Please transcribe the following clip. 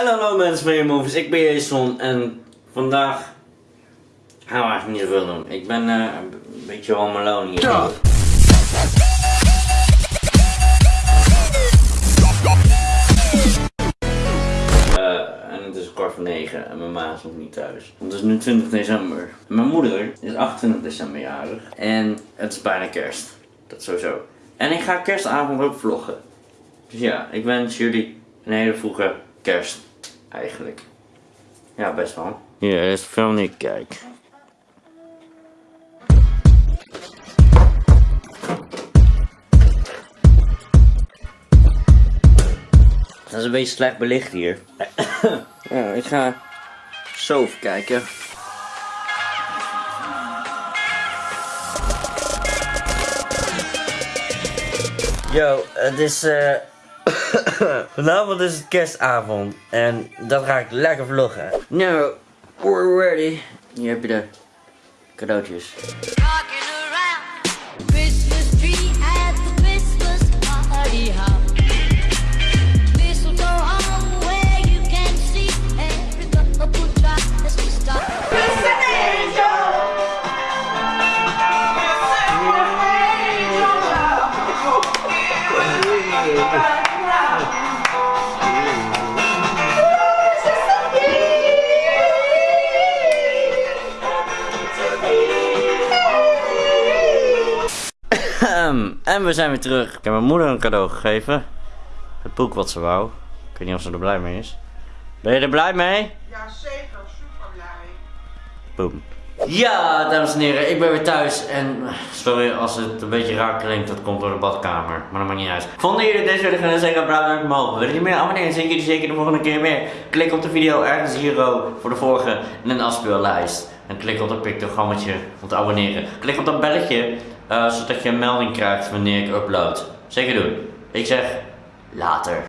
En hallo mensen van Movies, ik ben Jason en vandaag gaan we eigenlijk niet zoveel doen. Ik ben eh, een beetje home alone hier. Ja. Eh, en het is kwart voor negen en mijn ma is nog niet thuis. Want het is nu 20 december. Mijn moeder is 28 december jarig en het is bijna kerst. Dat sowieso. En ik ga kerstavond ook vloggen. Dus ja, ik wens jullie een hele vroege kerst eigenlijk. Ja, best wel. Hier is de film ik kijk. Dat is een beetje slecht belicht hier. ja, ik ga zo even kijken. Yo, het is eh Vanavond is het kerstavond en dat ga ik lekker vloggen. Nou, we're ready. Hier heb je de cadeautjes. Ahem, en we zijn weer terug. Ik heb mijn moeder een cadeau gegeven. Het boek wat ze wou. Ik weet niet of ze er blij mee is. Ben je er blij mee? Ja, zeker. Super blij. Boom. Ja, dames en heren, ik ben weer thuis. En sorry als het een beetje raar klinkt, dat komt door de badkamer. Maar dat maakt niet uit. Vonden jullie deze video gaan zeggen, blauw duimpje omhoog. Wil je meer abonneren? Zie ik jullie zeker de volgende keer meer. Klik op de video ergens hier voor de vorige en een afspeellijst. En klik op dat pictogrammetje om te abonneren. Klik op dat belletje, eh, zodat je een melding krijgt wanneer ik upload. Zeker doen. Ik zeg, later.